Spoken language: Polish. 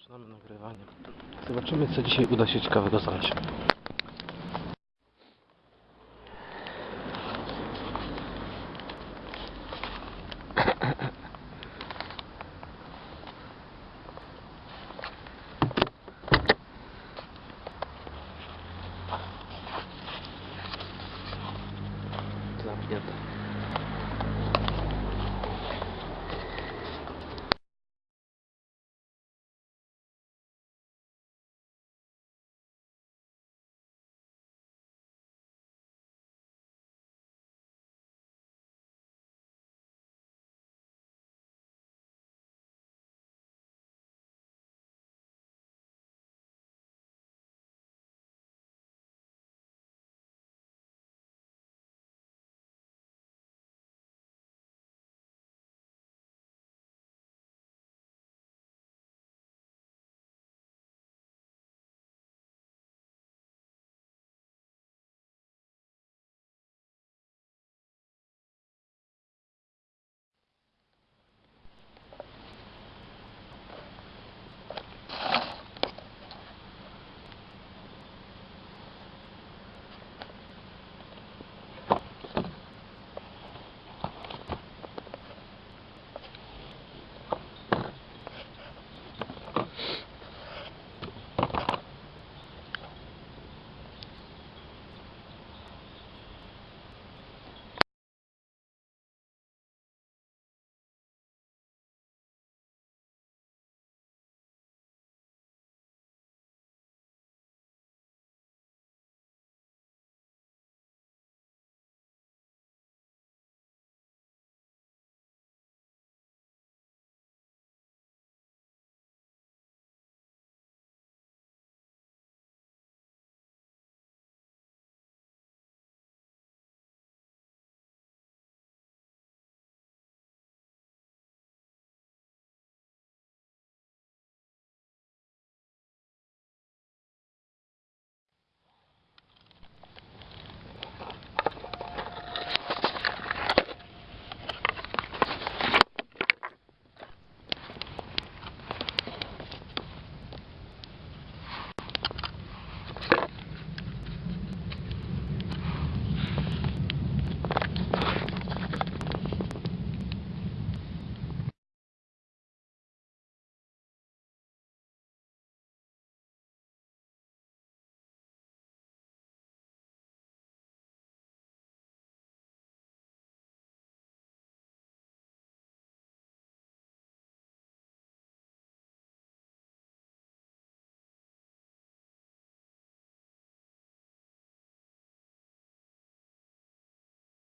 Zaczynamy nagrywanie. Zobaczymy, co dzisiaj uda się ciekawego znaleźć. Zamknięte.